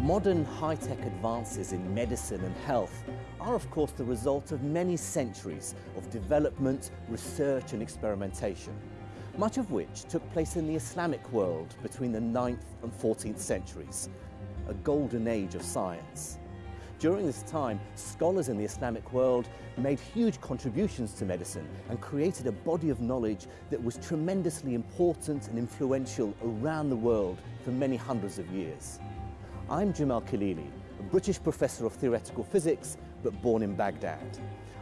Modern high-tech advances in medicine and health are of course the result of many centuries of development, research and experimentation, much of which took place in the Islamic world between the 9th and 14th centuries, a golden age of science. During this time, scholars in the Islamic world made huge contributions to medicine and created a body of knowledge that was tremendously important and influential around the world for many hundreds of years. I'm Jim Al-Khalili, a British professor of theoretical physics, but born in Baghdad.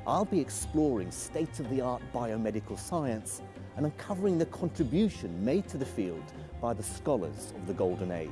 I'll be exploring state-of-the-art biomedical science and uncovering the contribution made to the field by the scholars of the Golden Age.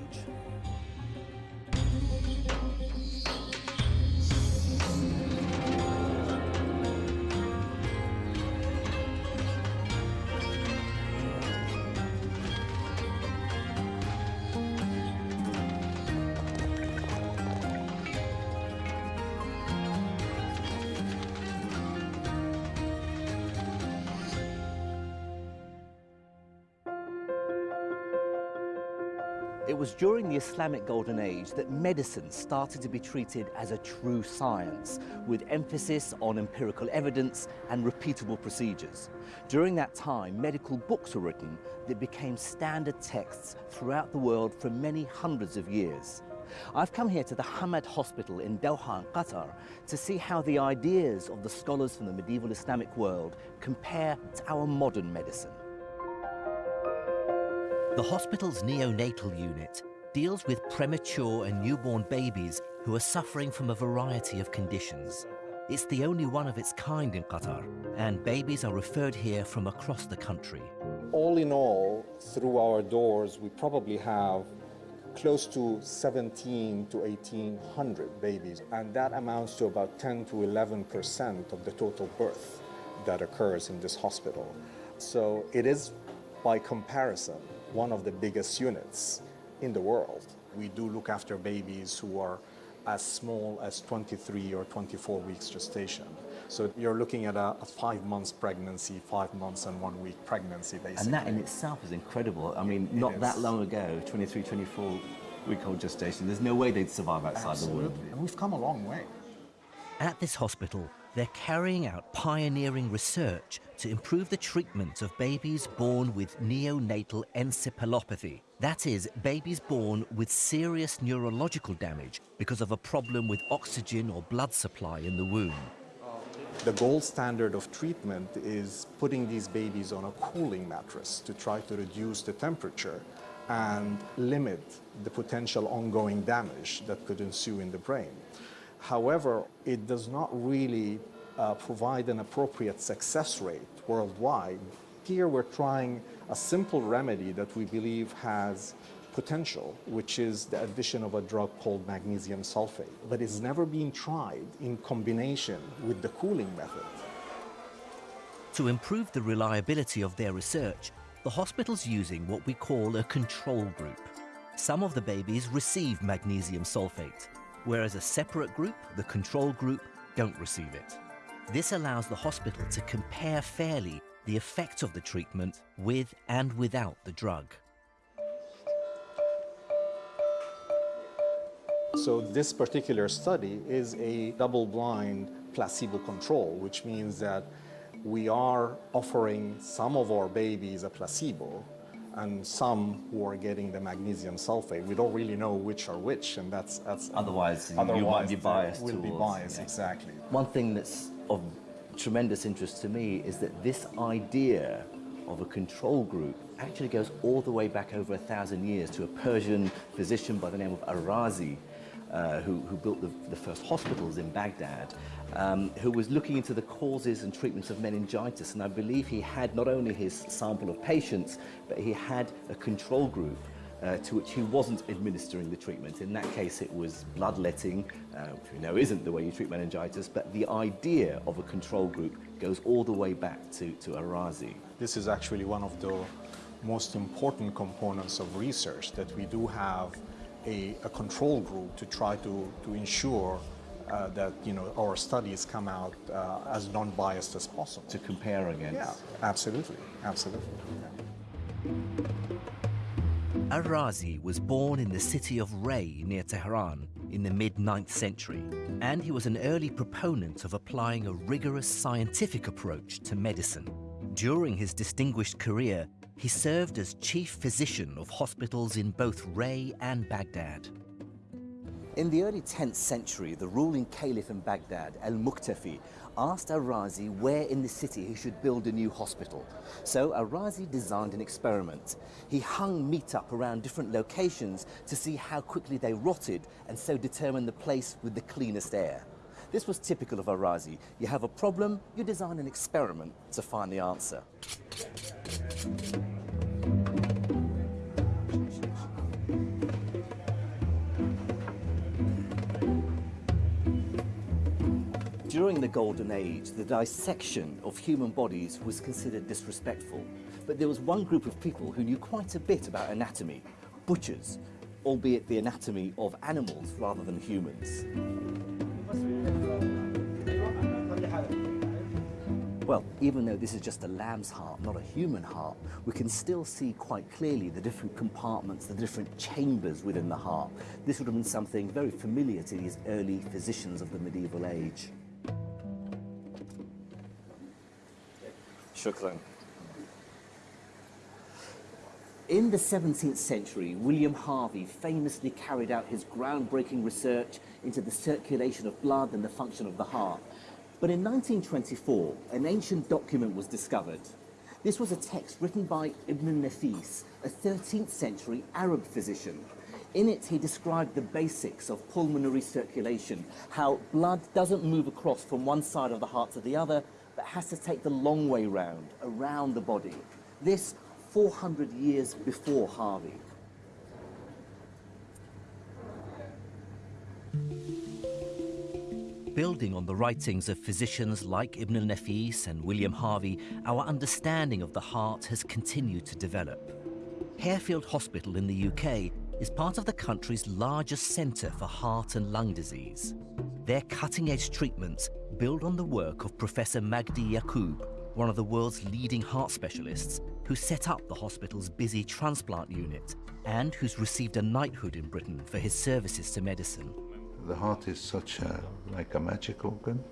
It was during the Islamic Golden Age that medicine started to be treated as a true science, with emphasis on empirical evidence and repeatable procedures. During that time, medical books were written that became standard texts throughout the world for many hundreds of years. I've come here to the Hamad Hospital in Doha, Qatar, to see how the ideas of the scholars from the medieval Islamic world compare to our modern medicine. The hospital's neonatal unit deals with premature and newborn babies who are suffering from a variety of conditions. It's the only one of its kind in Qatar, and babies are referred here from across the country. All in all, through our doors, we probably have close to 17 to 1800 babies, and that amounts to about 10 to 11 percent of the total birth that occurs in this hospital. So it is, by comparison, one of the biggest units in the world. We do look after babies who are as small as 23 or 24 weeks gestation. So you're looking at a, a, five months pregnancy, five months and one week pregnancy, basically. And that in itself is incredible. I mean, it not is. that long ago, 23, 24 week old gestation, there's no way they'd survive outside Absolutely. the womb. And we've come a long way. At this hospital, they're carrying out pioneering research to improve the treatment of babies born with neonatal encephalopathy. That is, babies born with serious neurological damage because of a problem with oxygen or blood supply in the womb. The gold standard of treatment is putting these babies on a cooling mattress to try to reduce the temperature and limit the potential ongoing damage that could ensue in the brain. However, it does not really uh, provide an appropriate success rate worldwide. Here we're trying a simple remedy that we believe has potential, which is the addition of a drug called magnesium sulfate, but it's never been tried in combination with the cooling method. To improve the reliability of their research, the hospital's using what we call a control group. Some of the babies receive magnesium sulfate, whereas a separate group, the control group, don't receive it. This allows the hospital to compare fairly the effect of the treatment with and without the drug. So this particular study is a double-blind placebo control, which means that we are offering some of our babies a placebo and some who are getting the magnesium sulfate. We don't really know which are which, and that's... that's Otherwise, you- you might be biased will be biased, yeah. exactly. One thing that's of tremendous interest to me is that this idea of a control group actually goes all the way back over a thousand years to a Persian physician by the name of Ar-Razi, uh, who, who built the, the first hospitals in Baghdad, um, who was looking into the causes and treatments of meningitis. And I believe he had not only his sample of patients, but he had a control group uh, to which he wasn't administering the treatment. In that case, it was bloodletting, uh, which we know isn't the way you treat meningitis, but the idea of a control group goes all the way back to, to Ar-Razi. This is actually one of the most important components of research, that we do have a, a control group to try to, to ensure uh, that you know, our studies come out uh, as non-biased as possible. To compare against. Yeah, absolutely, absolutely. yeah. Ar-Razi was born in the city of Ray near Tehran in the mid-9th century, and he was an early proponent of applying a rigorous scientific approach to medicine. During his distinguished career, he served as chief physician of hospitals in both Ray and Baghdad. In the early 10th century, the ruling caliph in Baghdad, al-Muqtafi, asked Ar-Razi where in the city he should build a new hospital. So Ar-Razi designed an experiment. He hung meat up around different locations to see how quickly they rotted and so determine the place with the cleanest air. This was typical of Ar-Razi. You have a problem, you design an experiment to find the answer. The Golden Age, the dissection of human bodies was considered disrespectful. But there was one group of people who knew quite a bit about anatomy, butchers, albeit the anatomy of animals rather than humans. Well, even though this is just a lamb's heart, not a human heart, we can still see quite clearly the different compartments, the different chambers within the heart. This would have been something very familiar to these early physicians of the medieval age. Shukran. In the 17th century, William Harvey famously carried out his groundbreaking research into the circulation of blood and the function of the heart. But in 1924, an ancient document was discovered. This was a text written by Ibn Nafis, a 13th century Arab physician. In it, he described the basics of pulmonary circulation, how blood doesn't move across from one side of the heart to the other, has to take the long way round, around the body. This 400 years before Harvey. Building on the writings of physicians like Ibn al-Nafis and William Harvey, our understanding of the heart has continued to develop. Harefield Hospital in the UK is part of the country's largest centre for heart and lung disease. Their cutting-edge treatments build on the work of Professor Magdi Yacoub, one of the world's leading heart specialists, who set up the hospital's busy transplant unit and who's received a knighthood in Britain for his services to medicine. The heart is such a, like a magic organ.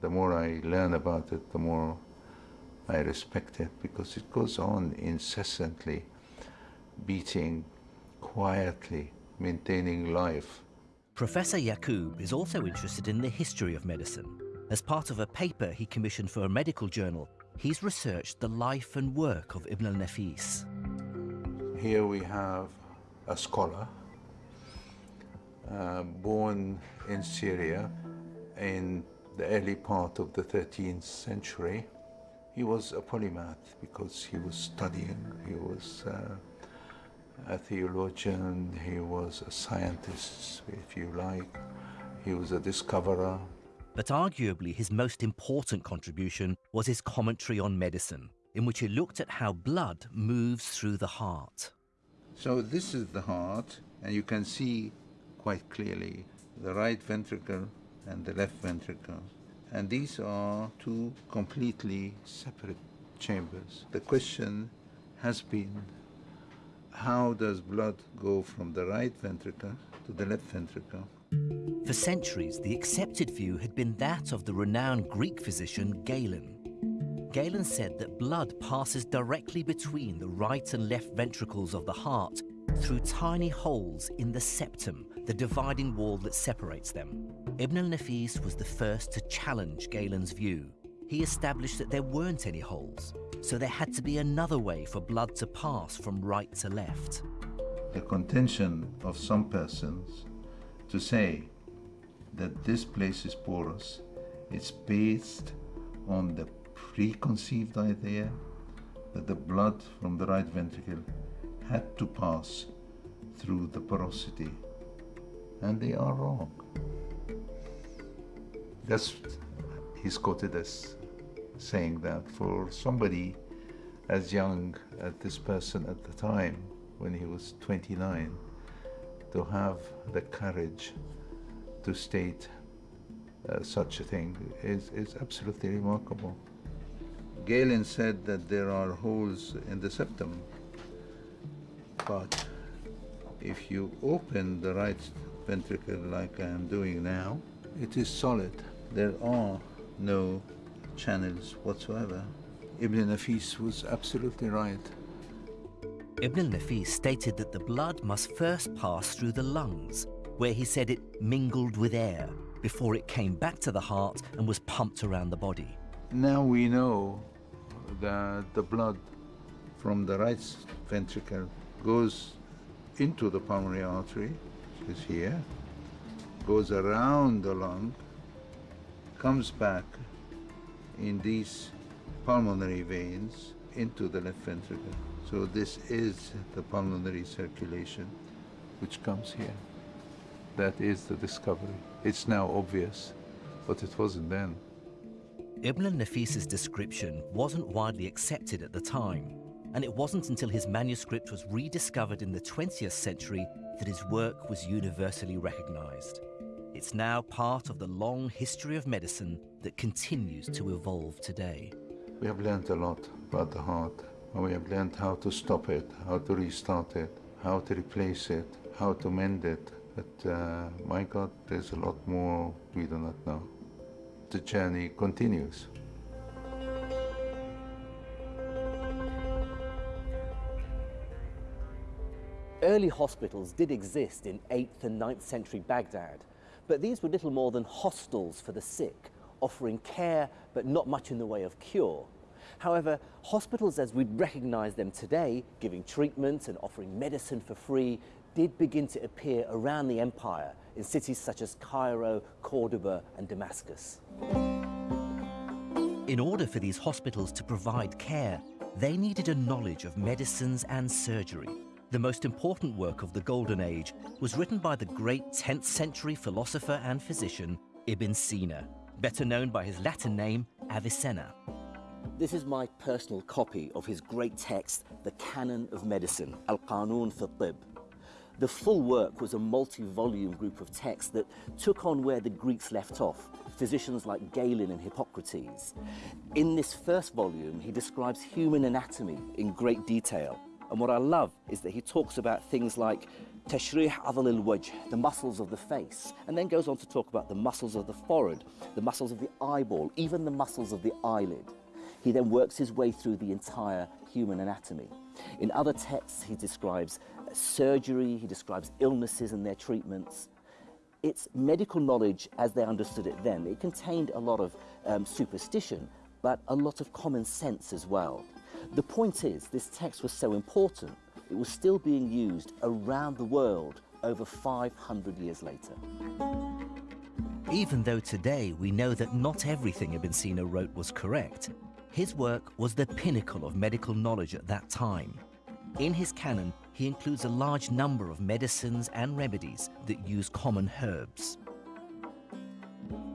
The more I learn about it, the more I respect it because it goes on incessantly, beating quietly, maintaining life. Professor Yacoub is also interested in the history of medicine. As part of a paper he commissioned for a medical journal, he's researched the life and work of Ibn al-Nafis. Here we have a scholar uh, born in Syria in the early part of the 13th century. He was a polymath because he was studying, he was uh, a theologian, he was a scientist, if you like, he was a discoverer. But arguably his most important contribution was his commentary on medicine, in which he looked at how blood moves through the heart. So this is the heart, and you can see quite clearly the right ventricle and the left ventricle. And these are two completely separate chambers. The question has been how does blood go from the right ventricle to the left ventricle? For centuries, the accepted view had been that of the renowned Greek physician Galen. Galen said that blood passes directly between the right and left ventricles of the heart through tiny holes in the septum, the dividing wall that separates them. Ibn al-Nafis was the first to challenge Galen's view. He established that there weren't any holes, so there had to be another way for blood to pass from right to left. The contention of some persons to say that this place is porous, it's based on the preconceived idea that the blood from the right ventricle had to pass through the porosity. And they are wrong. That's, he's quoted as saying that for somebody as young as this person at the time, when he was 29, to have the courage to state uh, such a thing is, is absolutely remarkable. Galen said that there are holes in the septum, but If you open the right ventricle like I am doing now, it is solid. There are no channels whatsoever. Ibn Nafis was absolutely right. Ibn al-Nafis stated that the blood must first pass through the lungs, where he said it mingled with air before it came back to the heart and was pumped around the body. Now we know that the blood from the right ventricle goes into the pulmonary artery, which is here, goes around the lung, comes back in these pulmonary veins into the left ventricle. So this is the pulmonary circulation which comes here. That is the discovery. It's now obvious, but it wasn't then. Ibn al-Nafis's description wasn't widely accepted at the time, and it wasn't until his manuscript was rediscovered in the 20th century that his work was universally recognized. It's now part of the long history of medicine that continues to evolve today. We have learned a lot about the heart, and we have learned how to stop it, how to restart it, how to replace it, how to mend it. But uh, my God, there's a lot more we do not know. The journey continues. Early hospitals did exist in 8th and 9th century Baghdad, but these were little more than hostels for the sick, offering care but not much in the way of cure. However, hospitals as we'd recognise them today, giving treatment and offering medicine for free, did begin to appear around the empire in cities such as Cairo, Cordoba and Damascus. In order for these hospitals to provide care, they needed a knowledge of medicines and surgery. The most important work of the Golden Age was written by the great 10th century philosopher and physician Ibn Sina, better known by his Latin name Avicenna. This is my personal copy of his great text, The Canon of Medicine, Al-Qanun fi Tib. The full work was a multi-volume group of texts that took on where the Greeks left off, physicians like Galen and Hippocrates. In this first volume, he describes human anatomy in great detail. And what I love is that he talks about things like tashrih adal al-wajh, the muscles of the face, and then goes on to talk about the muscles of the forehead, the muscles of the eyeball, even the muscles of the eyelid. He then works his way through the entire human anatomy. In other texts, he describes surgery, he describes illnesses and their treatments. It's medical knowledge as they understood it then. It contained a lot of um, superstition, but a lot of common sense as well. The point is, this text was so important, it was still being used around the world over 500 years later. Even though today we know that not everything Ibn wrote was correct, his work was the pinnacle of medical knowledge at that time. In his canon, he includes a large number of medicines and remedies that use common herbs.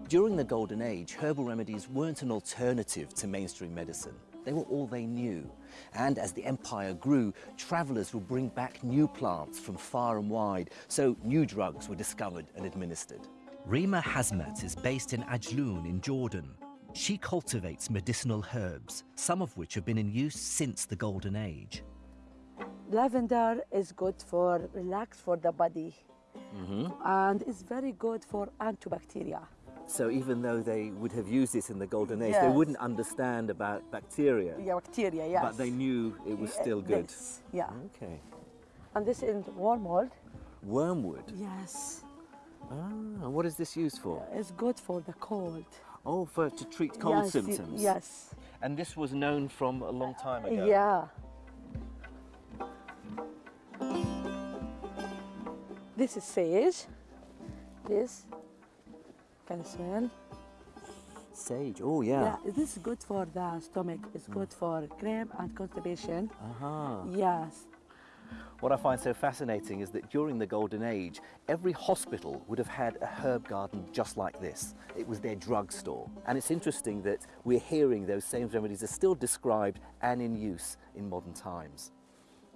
During the Golden Age, herbal remedies weren't an alternative to mainstream medicine. They were all they knew. And as the empire grew, travelers would bring back new plants from far and wide, so new drugs were discovered and administered. Rima Hazmat is based in Ajloun in Jordan. She cultivates medicinal herbs, some of which have been in use since the Golden Age. Lavender is good for relax for the body, mm-hmm. and it's very good for antibacteria. So even though they would have used this in the Golden Age, they wouldn't understand about bacteria, Yeah, bacteria, yes. but they knew it was still good. this, yeah, Okay. and this is wormwood. Wormwood. Yes, Ah, and what is this used for? it's good for the cold. Oh, for to treat cold yes, symptoms. Yes. And this was known from a long time ago. Yeah. This is sage. This can smell. Sage. Oh yeah. Yeah, this is good for the stomach. It's mm. good for cramp and constipation. Aha. Yes. What I find so fascinating is that during the Golden Age, every hospital would have had a herb garden just like this. It was their drugstore. And it's interesting that we're hearing those same remedies are still described and in use in modern times.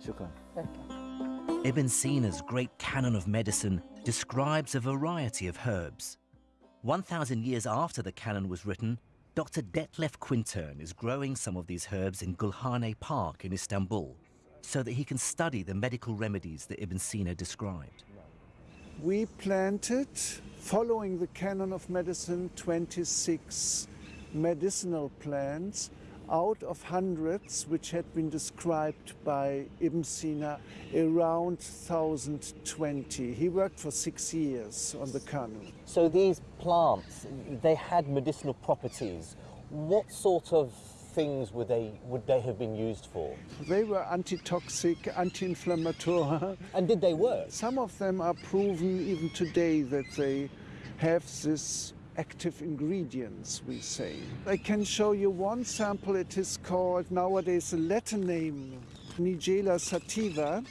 Shukran. Okay. Ibn Sina's great canon of medicine describes a variety of herbs. 1,000 years after the canon was written, Dr. Detlef Quintern is growing some of these herbs in Gulhane Park in Istanbul. so that he can study the medical remedies that Ibn Sina described. We planted, following the canon of medicine, 26 medicinal plants out of hundreds which had been described by Ibn Sina around 1020. He worked for six years on the canon. So these plants, they had medicinal properties. What sort of things would they would they have been used for? They were antitoxic, anti-inflammatory. And did they work? Some of them are proven even today that they have this active ingredients, we say. I can show you one sample. It is called nowadays a Latin name, Nigella sativa.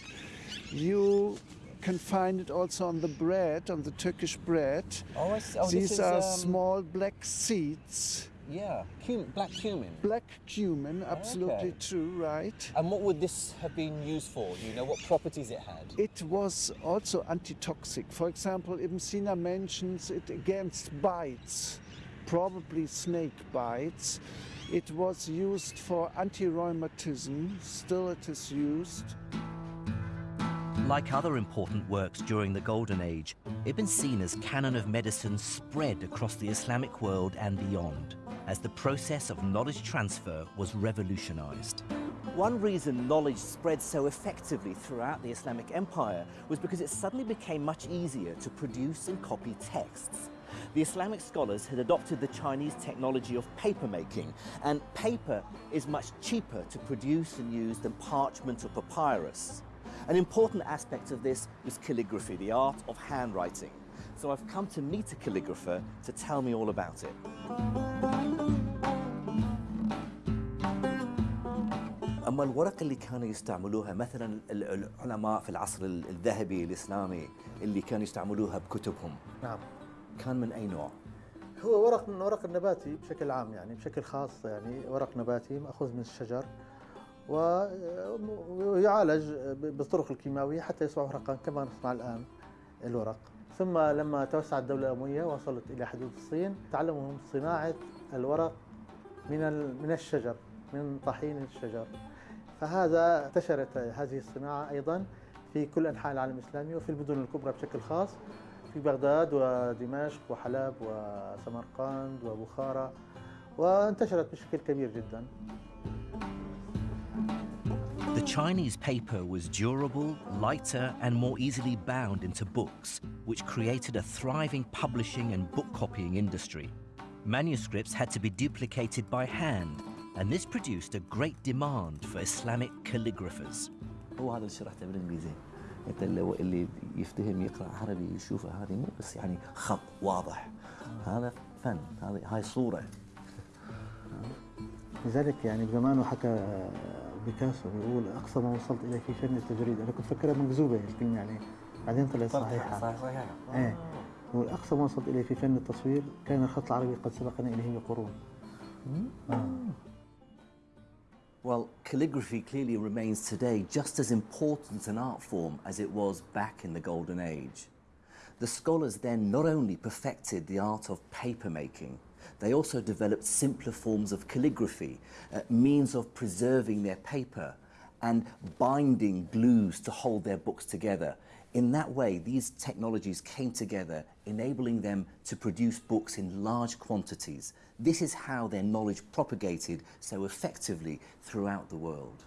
You can find it also on the bread, on the Turkish bread. Oh, I see. Oh, These is, are um, small black seeds. Yeah, cum- black cumin. Black cumin, absolutely okay. true, right? And what would this have been used for? Do you know what properties it had? It was also antitoxic. For example, Ibn Sina mentions it against bites, probably snake bites. It was used for anti-rheumatism, still it is used. Like other important works during the Golden Age, Ibn Sina's canon of medicine spread across the Islamic world and beyond as the process of knowledge transfer was revolutionized. One reason knowledge spread so effectively throughout the Islamic Empire was because it suddenly became much easier to produce and copy texts. The Islamic scholars had adopted the Chinese technology of papermaking, and paper is much cheaper to produce and use than parchment or papyrus. An important aspect of this was calligraphy, the art of handwriting. So I've come to meet a calligrapher to tell me all about it. أما الورق اللي كانوا يستعملوها مثلا ال- العلماء في العصر ال- الذهبي الإسلامي اللي كانوا يستعملوها بكتبهم نعم كان من أي نوع؟ هو ورق من ورق النباتي بشكل عام يعني بشكل خاص يعني ورق نباتي مأخوذ من الشجر ويعالج بالطرق الكيماوية حتى يصبح ورقا كما نصنع الآن الورق. ثم لما توسعت الدولة الأموية وصلت إلى حدود الصين تعلموا صناعة الورق من من الشجر من طحين الشجر. فهذا انتشرت هذه الصناعة أيضا في كل أنحاء العالم الإسلامي وفي المدن الكبرى بشكل خاص في بغداد ودمشق وحلب وسمرقند وبخارى وانتشرت بشكل كبير جدا. The Chinese paper was durable, lighter, and more easily bound into books, which created a thriving publishing and book copying industry. Manuscripts had to be duplicated by hand, and this produced a great demand for Islamic calligraphers. هو هذا اللي شرحته بالإنجليزي أنت اللي, اللي يفتهم يقرأ عربي يشوف هذه مو بس يعني خط واضح هذا فن هذه هاي صورة لذلك يعني بزمانه حكى بيكاسو بيقول أقصى ما وصلت اليه في فن التجريد أنا كنت فكرها مكذوبة الكلمة يعني بعدين طلعت صحيحة. صحيح صحيح إيه. يقول أقصى ما وصلت اليه في فن التصوير كان الخط العربي قد سبقنا إليه بقرون. Well, calligraphy clearly remains today just as important an art form as it was back in the Golden Age. The scholars then not only perfected the art of paper making, they also developed simpler forms of calligraphy, uh, means of preserving their paper and binding glues to hold their books together. In that way, these technologies came together, enabling them to produce books in large quantities. This is how their knowledge propagated so effectively throughout the world.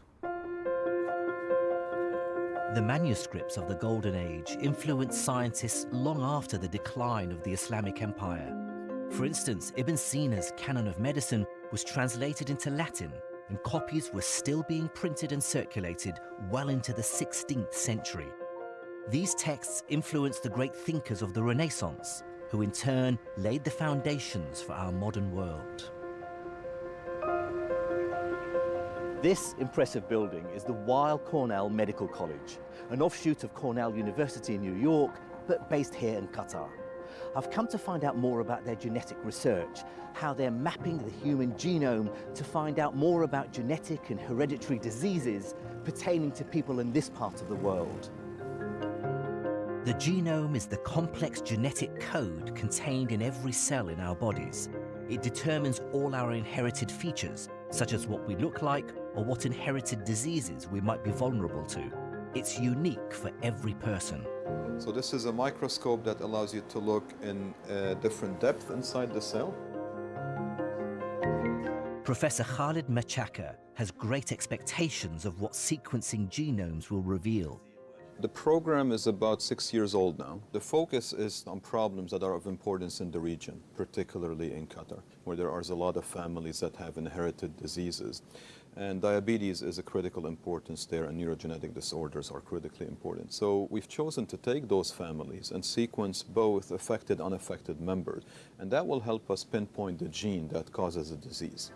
The manuscripts of the Golden Age influenced scientists long after the decline of the Islamic Empire. For instance, Ibn Sina's Canon of Medicine was translated into Latin, and copies were still being printed and circulated well into the 16th century. These texts influenced the great thinkers of the Renaissance, who in turn laid the foundations for our modern world. This impressive building is the Weill Cornell Medical College, an offshoot of Cornell University in New York, but based here in Qatar. I've come to find out more about their genetic research, how they're mapping the human genome to find out more about genetic and hereditary diseases pertaining to people in this part of the world. The genome is the complex genetic code contained in every cell in our bodies. It determines all our inherited features, such as what we look like, or what inherited diseases we might be vulnerable to. It's unique for every person. So this is a microscope that allows you to look in uh, different depth inside the cell. Professor Khalid Machaca has great expectations of what sequencing genomes will reveal. The program is about six years old now. The focus is on problems that are of importance in the region, particularly in Qatar, where there are a lot of families that have inherited diseases. And diabetes is a critical importance there, and neurogenetic disorders are critically important. So we've chosen to take those families and sequence both affected and unaffected members, and that will help us pinpoint the gene that causes a disease.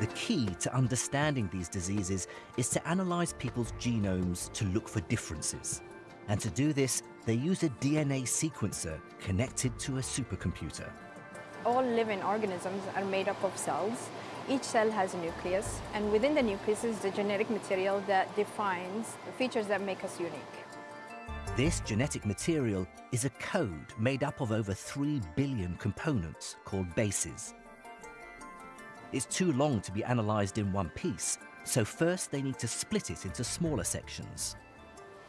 The key to understanding these diseases is to analyze people's genomes to look for differences. And to do this, they use a DNA sequencer connected to a supercomputer. All living organisms are made up of cells. Each cell has a nucleus, and within the nucleus is the genetic material that defines the features that make us unique. This genetic material is a code made up of over 3 billion components called bases. It's too long to be analysed in one piece, so first they need to split it into smaller sections.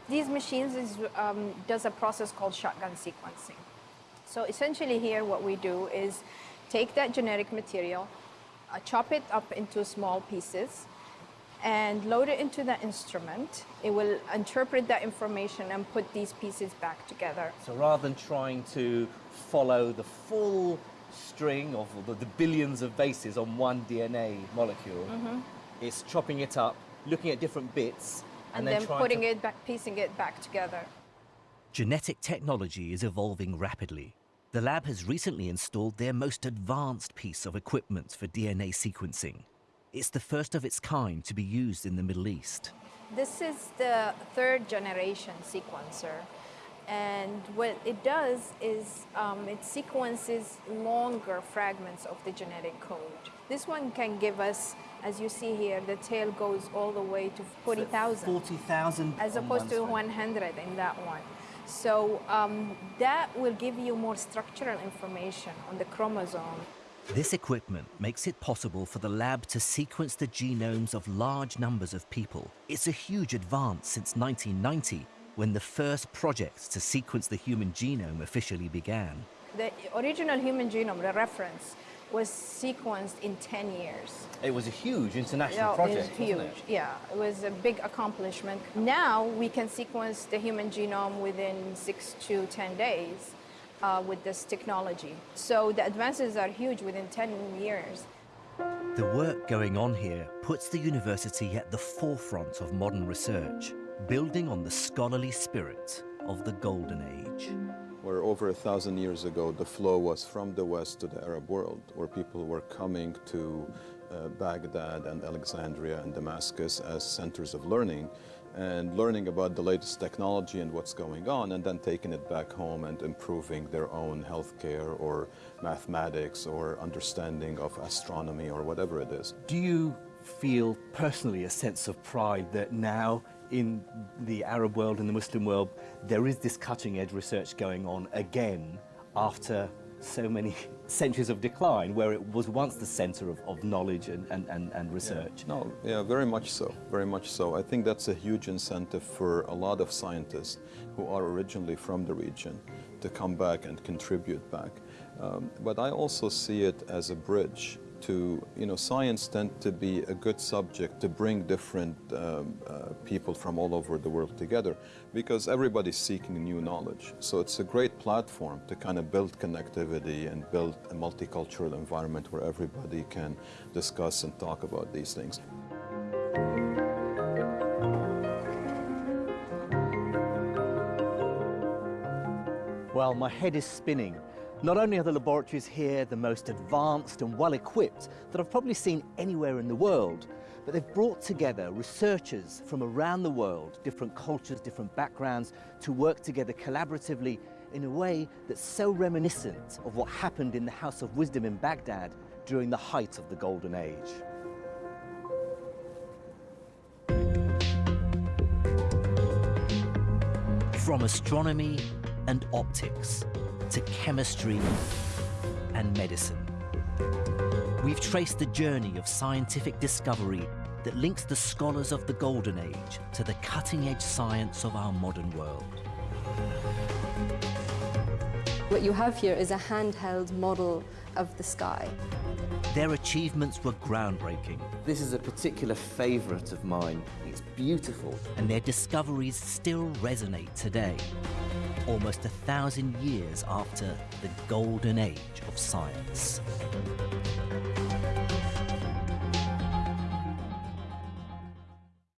These machines is, um, does a process called shotgun sequencing. So essentially here what we do is take that genetic material, uh, chop it up into small pieces, and load it into the instrument. It will interpret that information and put these pieces back together. So rather than trying to follow the full string of the, the billions of bases on one DNA molecule, it's chopping it up, looking at different bits, And, and, then, trying putting to it back, piecing it back together. Genetic technology is evolving rapidly. The lab has recently installed their most advanced piece of equipment for DNA sequencing. It's the first of its kind to be used in the Middle East. This is the third generation sequencer. And what it does is um, it sequences longer fragments of the genetic code. This one can give us, as you see here, the tail goes all the way to 40,000 40,000 as opposed to 100 in that one. So um, that will give you more structural information on the chromosome. This equipment makes it possible for the lab to sequence the genomes of large numbers of people. It's a huge advance since 1990, when the first projects to sequence the human genome officially began. The original human genome, the reference, was sequenced in 10 years. It was a huge international Yeah, project, it was huge. wasn't it? Yeah, it was a big accomplishment. Now we can sequence the human genome within six to 10 days uh, with this technology. So the advances are huge within 10 years. The work going on here puts the university at the forefront of modern research, building on the scholarly spirit of the Golden Age. Where over a thousand years ago the flow was from the west to the Arab world, where people were coming to uh, Baghdad and Alexandria and Damascus as centers of learning and learning about the latest technology and what's going on, and then taking it back home and improving their own healthcare or mathematics or understanding of astronomy or whatever it is. Do you feel personally a sense of pride that now in the Arab world and the Muslim world there is this cutting edge research going on again after so many centuries of decline where it was once the center of, of knowledge and, and, and, and research? No, yeah, very much so, very much so. I think that's a huge incentive for a lot of scientists who are originally from the region to come back and contribute back. Um, but I also see it as a bridge to, you know, science tend to be a good subject to bring different um, uh, people from all over the world together because everybody's seeking new knowledge. So it's a great platform to kind of build connectivity and build a multicultural environment where everybody can discuss and talk about these things. Well, my head is spinning. Not only are the laboratories here the most advanced and well equipped that I've probably seen anywhere in the world, but they've brought together researchers from around the world, different cultures, different backgrounds, to work together collaboratively in a way that's so reminiscent of what happened in the House of Wisdom in Baghdad during the height of the Golden Age. From astronomy and optics to chemistry and medicine. We've traced the journey of scientific discovery that links the scholars of the Golden Age to the cutting edge science of our modern world. What you have here is a handheld model of the sky. Their achievements were groundbreaking. This is a particular favourite of mine. It's beautiful. And their discoveries still resonate today, almost a thousand years after the golden age of science.